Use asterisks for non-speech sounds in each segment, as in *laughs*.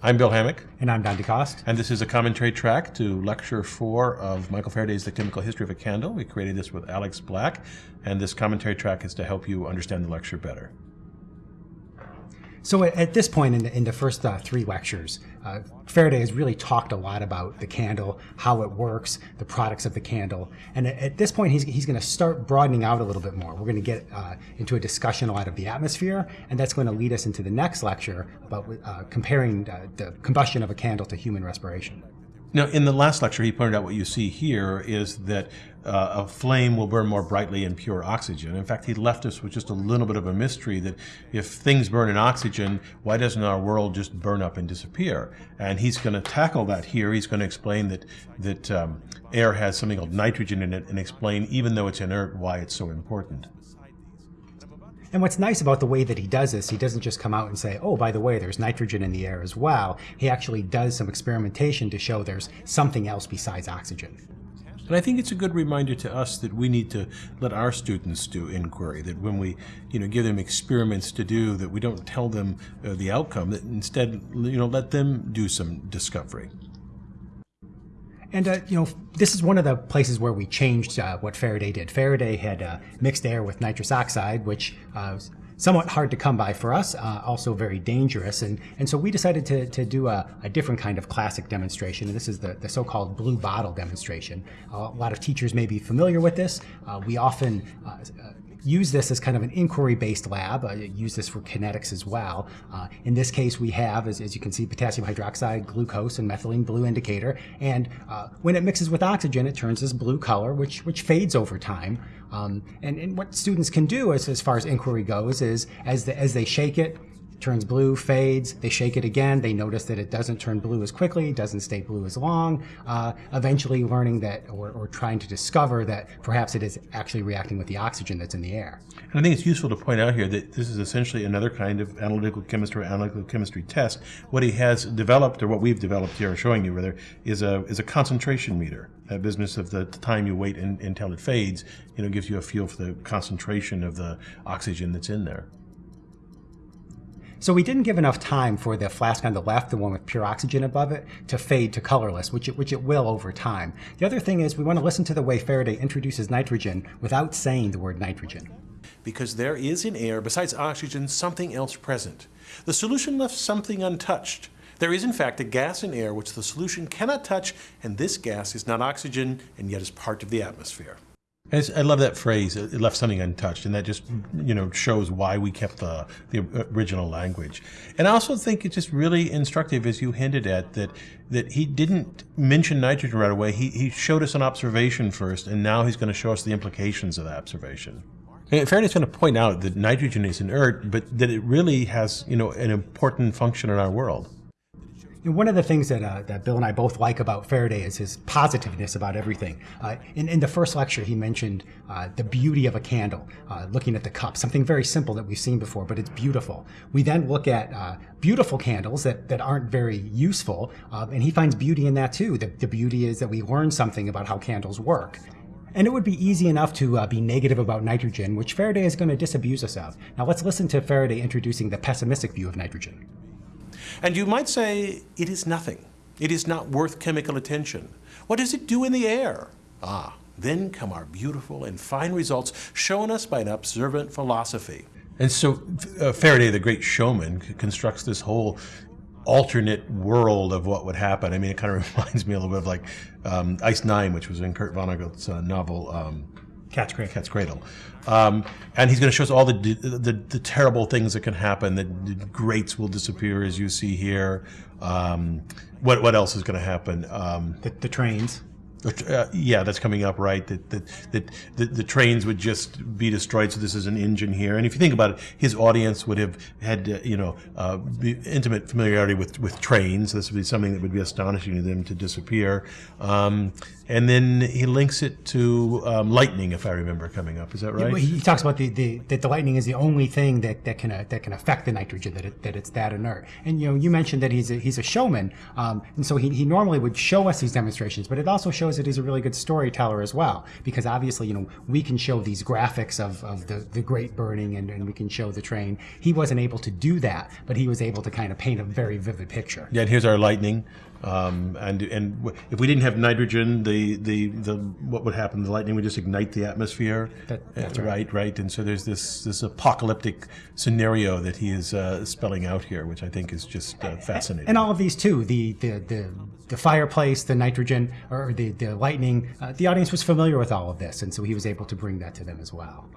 I'm Bill Hammack. And I'm Don DeCoste. And this is a commentary track to lecture four of Michael Faraday's The Chemical History of a Candle. We created this with Alex Black, and this commentary track is to help you understand the lecture better. So at this point in the, in the first uh, three lectures, uh, Faraday has really talked a lot about the candle, how it works, the products of the candle. And at, at this point, he's, he's going to start broadening out a little bit more. We're going to get uh, into a discussion a lot of the atmosphere, and that's going to lead us into the next lecture about uh, comparing uh, the combustion of a candle to human respiration. Now, in the last lecture, he pointed out what you see here is that uh, a flame will burn more brightly in pure oxygen. In fact, he left us with just a little bit of a mystery that if things burn in oxygen, why doesn't our world just burn up and disappear? And he's going to tackle that here. He's going to explain that that um, air has something called nitrogen in it and explain, even though it's inert, why it's so important. And what's nice about the way that he does this, he doesn't just come out and say, oh, by the way, there's nitrogen in the air as well. He actually does some experimentation to show there's something else besides oxygen. And I think it's a good reminder to us that we need to let our students do inquiry, that when we you know, give them experiments to do, that we don't tell them uh, the outcome, that instead you know, let them do some discovery. And uh, you know, this is one of the places where we changed uh, what Faraday did. Faraday had uh, mixed air with nitrous oxide, which uh, was somewhat hard to come by for us, uh, also very dangerous. And, and so we decided to, to do a, a different kind of classic demonstration. And this is the, the so-called blue bottle demonstration. a lot of teachers may be familiar with this. Uh, we often use this as kind of an inquiry-based lab. Uh, use this for kinetics as well. Uh, in this case, we have, as, as, you can see, potassium hydroxide, glucose, and methylene blue indicator. And uh, when it mixes with oxygen, it turns this blue color, which which fades over time. Um, and, and, what students can do as, as far as inquiry goes is as, the, as they shake it, turns blue, fades, they shake it again, they notice that it doesn't turn blue as quickly, doesn't stay blue as long, uh, eventually learning that or, or, trying to discover that perhaps it is actually reacting with the oxygen that's in the air. And I think it's useful to point out here that this is essentially another kind of analytical chemistry, or analytical chemistry test. What he has developed, or what we've developed here, showing you rather, is a, is a concentration meter. That business of the time you wait in, until it fades, you know, gives you a feel for the concentration of the oxygen that's in there. So we didn't give enough time for the flask on the left, the one with pure oxygen above it, to fade to colorless, which it, which it will over time. The other thing is we want to listen to the way Faraday introduces nitrogen without saying the word nitrogen. Because there is in air, besides oxygen, something else present. The solution left something untouched. There is in fact a gas in air which the solution cannot touch, and this gas is not oxygen and yet is part of the atmosphere. I love that phrase. It left something untouched, and that just you know shows why we kept the the original language. And I also think it's just really instructive, as you hinted at, that that he didn't mention nitrogen right away. He he showed us an observation first, and now he's going to show us the implications of that observation. And Faraday's going to point out that nitrogen is inert, but that it really has you know an important function in our world. One of the things that, uh, that Bill and I both like about Faraday is his positiveness about everything. Uh, in, in the first lecture, he mentioned uh, the beauty of a candle, uh, looking at the cup, something very simple that we've seen before, but it's beautiful. We then look at uh, beautiful candles that, that aren't very useful, um, and he finds beauty in that too. The, the beauty is that we learn something about how candles work. And it would be easy enough to uh, be negative about nitrogen, which Faraday is going to disabuse us of. Now let's listen to Faraday introducing the pessimistic view of nitrogen. And you might say, it is nothing. It is not worth chemical attention. What does it do in the air? Ah, then come our beautiful and fine results shown us by an observant philosophy. And so uh, Faraday, the great showman, constructs this whole alternate world of what would happen. I mean, it kind of *laughs* reminds me a little bit of like um, Ice Nine, which was in Kurt Vonnegut's uh, novel um, Cat's Cradle. Cat's Cradle. Um, and he's going to show us all the, the, the terrible things that can happen. That the grates will disappear, as you see here. Um, what what else is going to happen? Um, the, the, trains. Uh, yeah, that's coming up, right? That, that that the, the trains would just be destroyed. So this is an engine here, and if you think about it, his audience would have had uh, you know uh, intimate familiarity with with trains. This would be something that would be astonishing to them to disappear. Um, and then he links it to um, lightning, if I remember coming up. Is that right? he talks about the, the that the lightning is the only thing that, that can uh, that can affect the nitrogen that it, that it's that inert. And you know, you mentioned that he's a, he's a showman, um, and so he, he normally would show us these demonstrations, but it also shows that he's a really good storyteller as well, because obviously, you know, we can show these graphics of, of the, the great burning and, and we can show the train. He wasn't able to do that, but he was able to kind of paint a very vivid picture. Yeah, and here's our lightning. Um, and and if we didn't have nitrogen, the, the, the what would happen? The lightning would just ignite the atmosphere. That- that's Uh, right, right. And so there's this this apocalyptic scenario that he is uh, spelling out here, which I think is just uh, fascinating. And all of these too, the the the, the fireplace, the nitrogen, or the the lightning. Uh, the audience was familiar with all of this, and so he was able to bring that to them as well.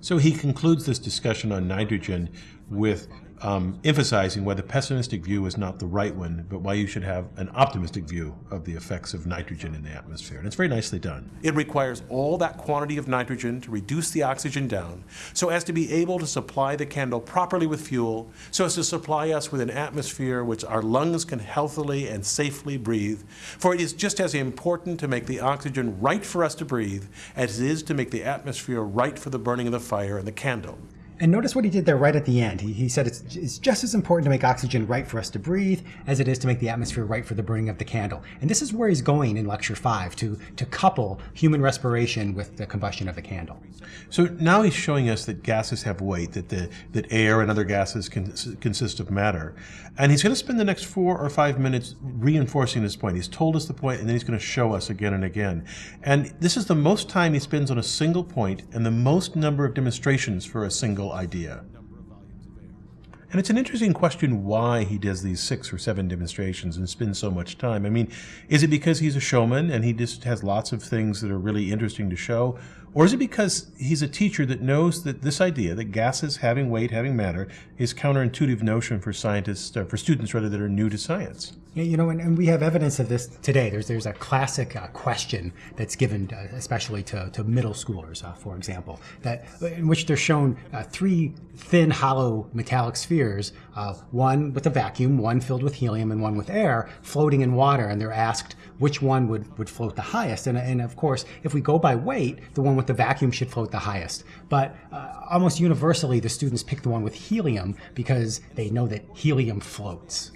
So he concludes this discussion on nitrogen with um, emphasizing why the pessimistic view is not the right one, but why you should have an optimistic view of the effects of nitrogen in the atmosphere. And it's very nicely done. It requires all that quantity of nitrogen to reduce the oxygen down so as to be able to supply the candle properly with fuel, so as to supply us with an atmosphere which our lungs can healthily and safely breathe. For it is just as important to make the oxygen right for us to breathe as it is to make the atmosphere right for the burning of the fire and the candle. And notice what he did there right at the end. He, he said it's, it's just as important to make oxygen right for us to breathe as it is to make the atmosphere right for the burning of the candle. And this is where he's going in lecture five to, to couple human respiration with the combustion of the candle. So now he's showing us that gases have weight, that the that air and other gases can, consist of matter, and he's going to spend the next four or five minutes reinforcing this point. He's told us the point, and then he's going to show us again and again. And this is the most time he spends on a single point, and the most number of demonstrations for a single idea. And it's an interesting question why he does these six or seven demonstrations and spends so much time. I mean, is it because he's a showman and he just has lots of things that are really interesting to show? Or is it because he's a teacher that knows that this idea, that gases having weight, having matter, is counterintuitive notion for scientists, uh, for students rather, that are new to science? You know, and, and we have evidence of this today. There's there's a classic uh, question that's given, uh, especially to, to middle schoolers, uh, for example, that in which they're shown uh, three thin, hollow metallic spheres, uh, one with a vacuum, one filled with helium, and one with air, floating in water, and they're asked which one would, would float the highest. And, and of course, if we go by weight, the one with the vacuum should float the highest. But uh, almost universally, the students pick the one with helium because they know that helium floats.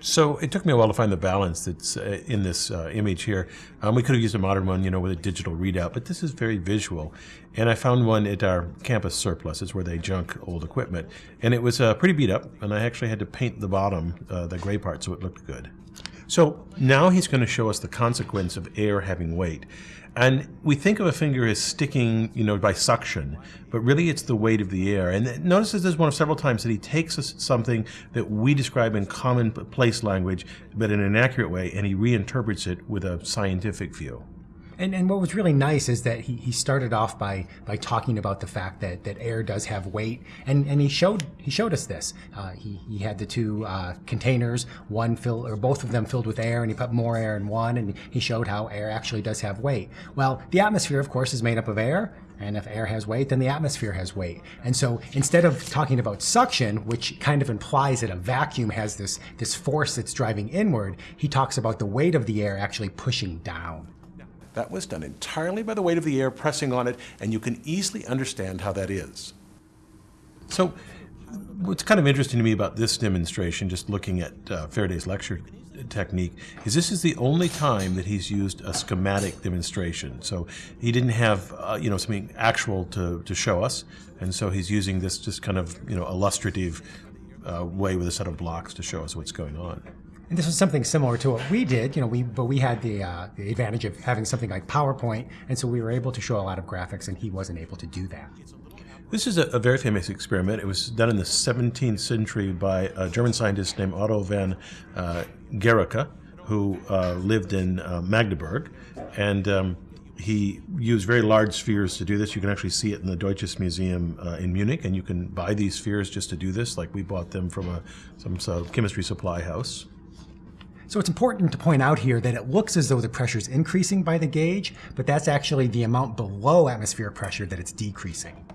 So it took me a while to find the balance that's uh, in this uh, image here. Um, we could have used a modern one, you know, with a digital readout, but this is very visual. And I found one at our campus surplus. It's where they junk old equipment. And it was uh, pretty beat up, and I actually had to paint the bottom, uh, the gray part, so it looked good. So now he's going to show us the consequence of air having weight. And we think of a finger as sticking, you know, by suction, but really it's the weight of the air. And notice this is one of several times that he takes us something that we describe in commonplace language, but in an accurate way, and he reinterprets it with a scientific view. And, and what was really nice is that he, he started off by by talking about the fact that, that air does have weight, and, and he showed he showed us this. Uh, he, he had the two uh, containers, one filled or both of them filled with air, and he put more air in one, and he showed how air actually does have weight. Well, the atmosphere, of course, is made up of air, and if air has weight, then the atmosphere has weight. And so instead of talking about suction, which kind of implies that a vacuum has this, this force that's driving inward, he talks about the weight of the air actually pushing down. That was done entirely by the weight of the air pressing on it, and you can easily understand how that is. So, what's kind of interesting to me about this demonstration, just looking at uh, Faraday's lecture technique, is this is the only time that he's used a schematic demonstration. So he didn't have, uh, you know, something actual to, to show us, and so he's using this just kind of, you know, illustrative uh, way with a set of blocks to show us what's going on. And this was something similar to what we did, you know, we but we had the uh, the advantage of having something like PowerPoint, and so we were able to show a lot of graphics, and he wasn't able to do that. This is a, a, very famous experiment. It was done in the 17th century by a German scientist named Otto van uh, Guericke, who uh, lived in uh, Magdeburg, and um, he used very large spheres to do this. You can actually see it in the Deutsches Museum uh, in Munich, and you can buy these spheres just to do this. Like we bought them from a some sort of chemistry supply house. So it's important to point out here that it looks as though the pressure is increasing by the gauge, but that's actually the amount below atmospheric pressure that it's decreasing.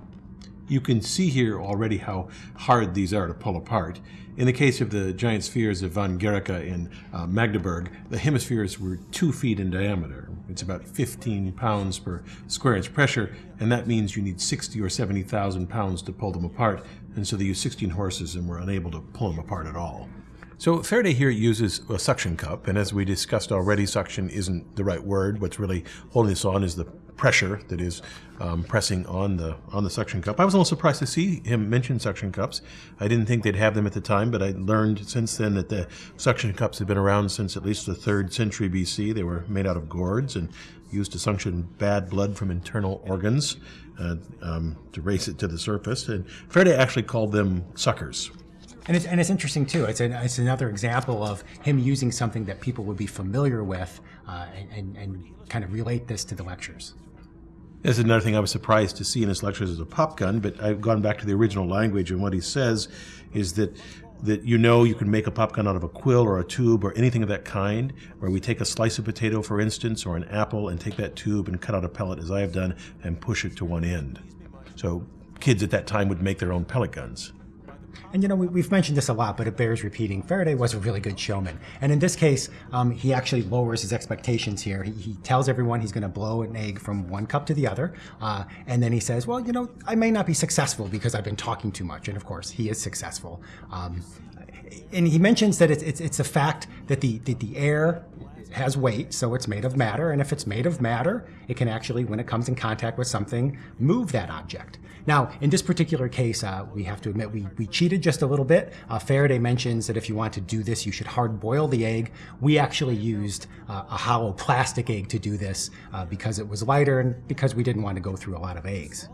You can see here already how hard these are to pull apart. In the case of the giant spheres of von Guericke in uh, Magdeburg, the hemispheres were two feet in diameter. It's about 15 pounds per square inch pressure, and that means you need 60 or 70,000 pounds to pull them apart. And so they used 16 horses and were unable to pull them apart at all. So Faraday here uses a suction cup, and as we discussed already, suction isn't the right word. What's really holding this on is the pressure that is um, pressing on the on the suction cup. I was a little surprised to see him mention suction cups. I didn't think they'd have them at the time, but I learned since then that the suction cups have been around since at least the third century BC. They were made out of gourds and used to suction bad blood from internal organs uh, um, to raise it to the surface. And Faraday actually called them suckers. And it's, and it's interesting too. It's, an, it's another example of him using something that people would be familiar with uh, and, and, and kind of relate this to the lectures. This is another thing I was surprised to see in his lectures as a pop gun, but I've gone back to the original language, and what he says is that that you know you can make a pop gun out of a quill or a tube or anything of that kind, where we take a slice of potato, for instance, or an apple, and take that tube and cut out a pellet, as I have done, and push it to one end. So kids at that time would make their own pellet guns. And you know, we, have mentioned this a lot, but it bears repeating. Faraday was a really good showman. And in this case, um, he actually lowers his expectations here. He, he tells everyone he's going to blow an egg from one cup to the other. Uh, and then he says, well, you know, I may not be successful because I've been talking too much. And of course, he is successful. Um, and he mentions that it's, it's, it's a fact that the, that the air has weight, so it's made of matter. And if it's made of matter, it can actually, when it comes in contact with something, move that object. Now, in this particular case, uh, we have to admit we, we cheated just a little bit. Uh, Faraday mentions that if you want to do this, you should hard boil the egg. We actually used uh, a hollow plastic egg to do this uh, because it was lighter and because we didn't want to go through a lot of eggs.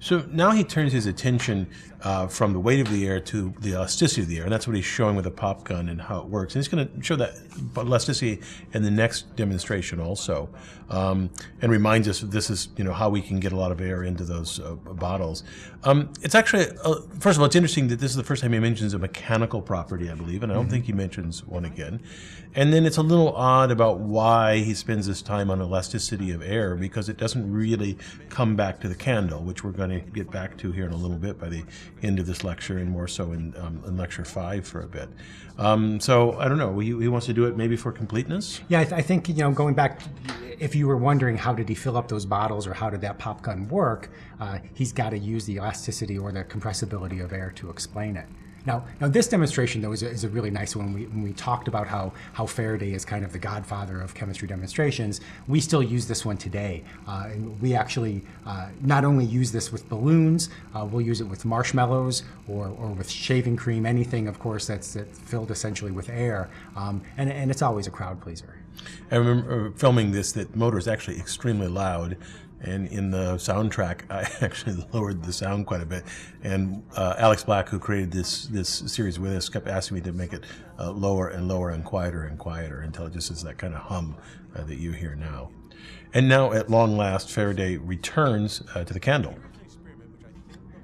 So now he turns his attention uh, from the weight of the air to the elasticity of the air, and that's what he's showing with a pop gun and how it works. And he's going to show that elasticity in the next demonstration also, um, and reminds us that this is you know how we can get a lot of air into those uh, bottles. Um, it's actually uh, first of all, it's interesting that this is the first time he mentions a mechanical property, I believe, and I don't mm -hmm. think he mentions one again. And then it's a little odd about why he spends this time on elasticity of air because it doesn't really come back to the candle, which we're going to get back to here in a little bit by the of this lecture and more so in, um, in lecture five for a bit. Um, so I don't know. He, he, wants to do it maybe for completeness. Yeah, I, th I, think you know going back, if you were wondering how did he fill up those bottles or how did that pop gun work, uh, he's got to use the elasticity or the compressibility of air to explain it. Now, now this demonstration though is a, is a really nice one. We, when we talked about how, how Faraday is kind of the godfather of chemistry demonstrations, we still use this one today. Uh, and we actually uh, not only use this with balloons, uh, we'll use it with marshmallows or, or with shaving cream, anything of course that's, that's filled essentially with air. Um, and, and it's always a crowd pleaser. I remember filming this, that motor is actually extremely loud. And in the soundtrack, *laughs* I actually lowered the sound quite a bit. And uh, Alex Black, who created this this series with us, kept asking me to make it uh, lower and lower and quieter and quieter until it just is that kind of hum uh, that you hear now. And now, at long last, Faraday returns uh, to the candle.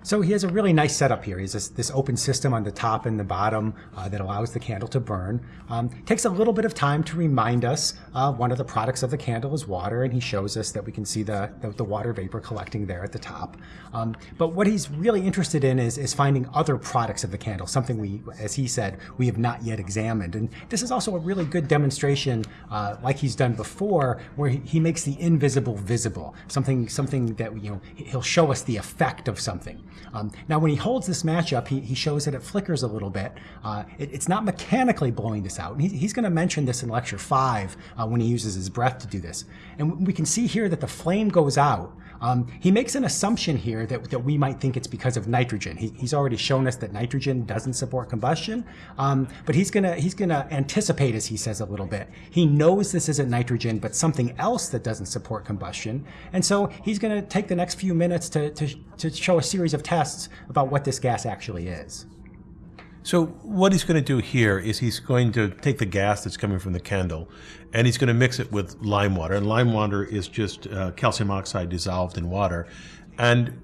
So he has a really nice setup here. He has this, this open system on the top and the bottom uh, that allows the candle to burn. Um, takes a little bit of time to remind us uh, one of the products of the candle is water, and he shows us that we can see the, the, the water vapor collecting there at the top. Um, but what he's really interested in is, is finding other products of the candle, something we, as he said, we have not yet examined. And this is also a really good demonstration, uh, like he's done before, where he, he makes the invisible visible, something, something that, you know, he'll show us the effect of something. Um, now, when he holds this match up, he, he shows that it flickers a little bit. Uh, it, it's not mechanically blowing this out. And he, he's going to mention this in lecture five uh, when he uses his breath to do this. And we can see here that the flame goes out. Um, he makes an assumption here that, that we might think it's because of nitrogen. He, he's already shown us that nitrogen doesn't support combustion, um, but he's gonna he's gonna anticipate, as he says a little bit. He knows this isn't nitrogen, but something else that doesn't support combustion, and so he's gonna take the next few minutes to, to, to show a series of tests about what this gas actually is. So what he's going to do here is he's going to take the gas that's coming from the candle and he's going to mix it with lime water. And lime water is just uh, calcium oxide dissolved in water. And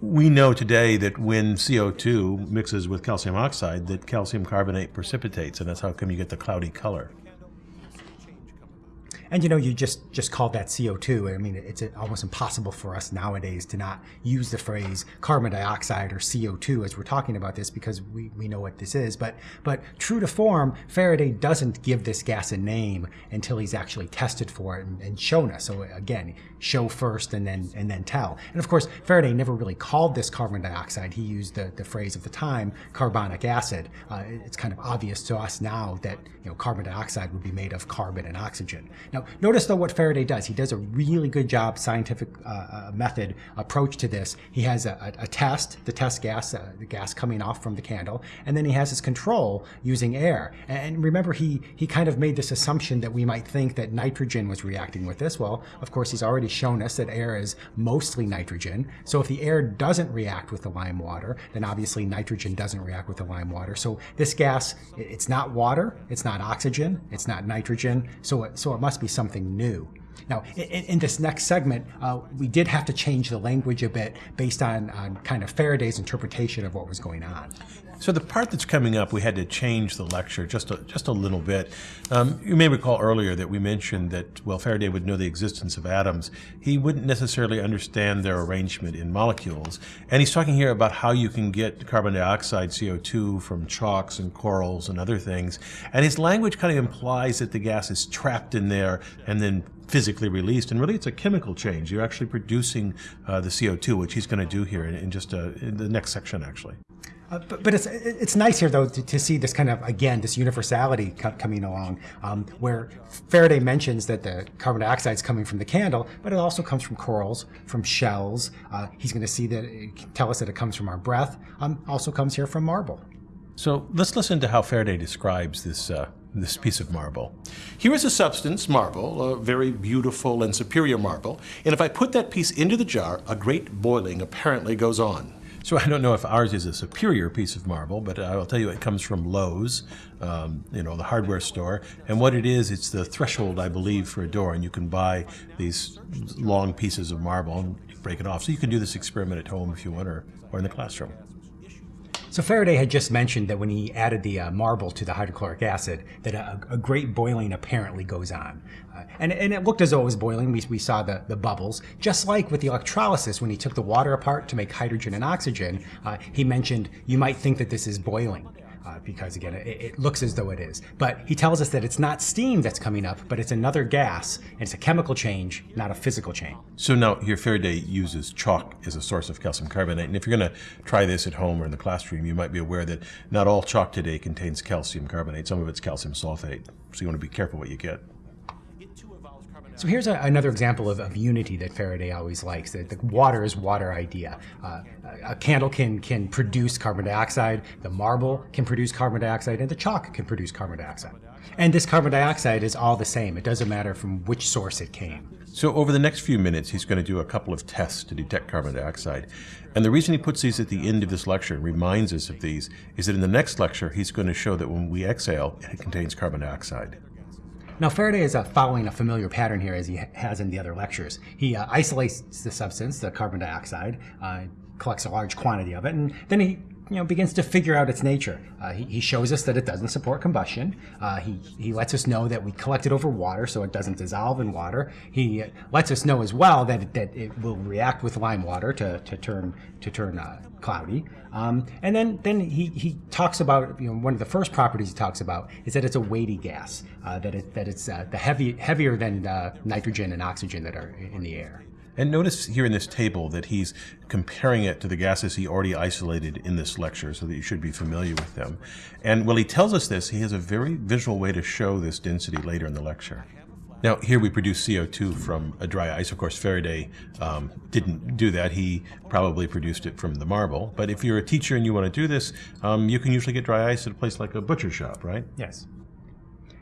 we know today that when CO2 mixes with calcium oxide, that calcium carbonate precipitates, and that's how come you get the cloudy color. And you know, you just just called that CO2. I mean, it's almost impossible for us nowadays to not use the phrase carbon dioxide or CO2 as we're talking about this because we, we know what this is. But but true to form, Faraday doesn't give this gas a name until he's actually tested for it and, and shown us. So again, show first and then and then tell. And of course, Faraday never really called this carbon dioxide. He used the, the phrase of the time, carbonic acid. Uh, it's kind of obvious to us now that you know carbon dioxide would be made of carbon and oxygen. Now, notice though what Faraday does. He does a really good job scientific uh, uh, method approach to this. He has a, a, a test, the test gas, uh, the gas coming off from the candle, and then he has his control using air. And remember, he he kind of made this assumption that we might think that nitrogen was reacting with this. Well, of course, he's already shown us that air is mostly nitrogen. So if the air doesn't react with the lime water, then obviously nitrogen doesn't react with the lime water. So this gas, it's not water, it's not oxygen, it's not nitrogen. So it, so it must be something new. Now, in, in, this next segment, uh, we did have to change the language a bit based on, on kind of Faraday's interpretation of what was going on. So the part that's coming up, we had to change the lecture just a, just a little bit. Um, you may recall earlier that we mentioned that, well, Faraday would know the existence of atoms. He wouldn't necessarily understand their arrangement in molecules. And he's talking here about how you can get carbon dioxide, CO2, from chalks and corals and other things. And his language kind of implies that the gas is trapped in there and then physically released. And really, it's a chemical change. You're actually producing uh, the CO2, which he's going to do here in, in just uh, in the next section, actually. Uh, but, but it's it's nice here though to, to, see this kind of again this universality co coming along, um, where Faraday mentions that the carbon dioxide is coming from the candle, but it also comes from corals, from shells. Uh, he's going to see that it, tell us that it comes from our breath. Um, also comes here from marble. So let's listen to how Faraday describes this uh, this piece of marble. Here is a substance, marble, a very beautiful and superior marble, and if I put that piece into the jar, a great boiling apparently goes on. So I don't know if ours is a superior piece of marble, but I'll tell you it comes from Lowe's, um, you know, the hardware store. And what it is, it's the threshold, I believe, for a door. And you can buy these long pieces of marble and break it off. So you can do this experiment at home if you want or, or in the classroom. So Faraday had just mentioned that when he added the uh, marble to the hydrochloric acid, that a, a great boiling apparently goes on. Uh, and, and it looked as though it was boiling. We, we saw the, the bubbles. Just like with the electrolysis, when he took the water apart to make hydrogen and oxygen, uh, he mentioned you might think that this is boiling. Uh, because again, it, it, looks as though it is. But he tells us that it's not steam that's coming up, but it's another gas, and it's a chemical change, not a physical change. So now here Faraday uses chalk as a source of calcium carbonate, and if you're going to try this at home or in the classroom, you might be aware that not all chalk today contains calcium carbonate. Some of it's calcium sulfate, so you want to be careful what you get. So here's a, another example of, of, unity that Faraday always likes. That the water is water idea. Uh, a candle can can produce carbon dioxide. The marble can produce carbon dioxide, and the chalk can produce carbon dioxide. And this carbon dioxide is all the same. It doesn't matter from which source it came. So over the next few minutes, he's going to do a couple of tests to detect carbon dioxide. And the reason he puts these at the end of this lecture and reminds us of these is that in the next lecture, he's going to show that when we exhale, it contains carbon dioxide. Now, Faraday is uh, following a familiar pattern here as he has in the other lectures. He uh, isolates the substance, the carbon dioxide, uh, collects a large quantity of it, and then he you know, begins to figure out its nature. Uh, he, he, shows us that it doesn't support combustion. Uh, he, he lets us know that we collect it over water, so it doesn't dissolve in water. He lets us know as well that it, that it will react with lime water to, to turn to turn uh, cloudy. Um, and then then he, he talks about you know one of the first properties he talks about is that it's a weighty gas, uh, that it that it's uh, the heavy heavier than uh, nitrogen and oxygen that are in the air. And notice here in this table that he's comparing it to the gases he already isolated in this lecture, so that you should be familiar with them. And while he tells us this, he has a very visual way to show this density later in the lecture. Now, here we produce CO2 from a dry ice. Of course, Faraday um, didn't do that. He probably produced it from the marble. But if you're a teacher and you want to do this, um, you can usually get dry ice at a place like a butcher shop, right? Yes.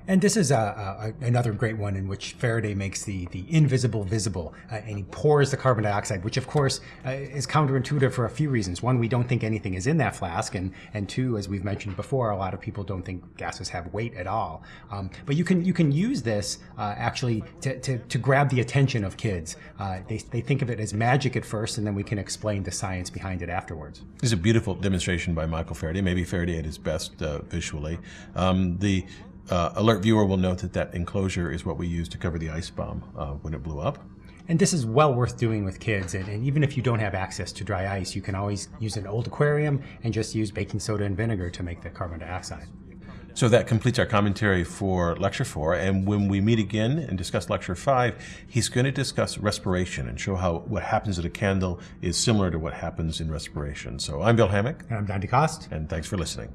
And this is a, a, another great one in which Faraday makes the, the invisible visible, uh, and he pours the carbon dioxide, which of course uh, is counterintuitive for a few reasons. One, we don't think anything is in that flask, and, and two, as we've mentioned before, a lot of people don't think gases have weight at all. Um, but you can you can use this uh, actually to, to, to, grab the attention of kids. Uh, they, they think of it as magic at first, and then we can explain the science behind it afterwards. This is a beautiful demonstration by Michael Faraday, maybe Faraday at his best uh, visually. Um, the uh, alert viewer will note that that enclosure is what we used to cover the ice bomb uh, when it blew up. And this is well worth doing with kids. And, and even if you don't have access to dry ice, you can always use an old aquarium and just use baking soda and vinegar to make the carbon dioxide. So that completes our commentary for Lecture 4. And when we meet again and discuss Lecture 5, he's going to discuss respiration and show how what happens at a candle is similar to what happens in respiration. So I'm Bill Hammack, And I'm Don DeCoste. and thanks for listening.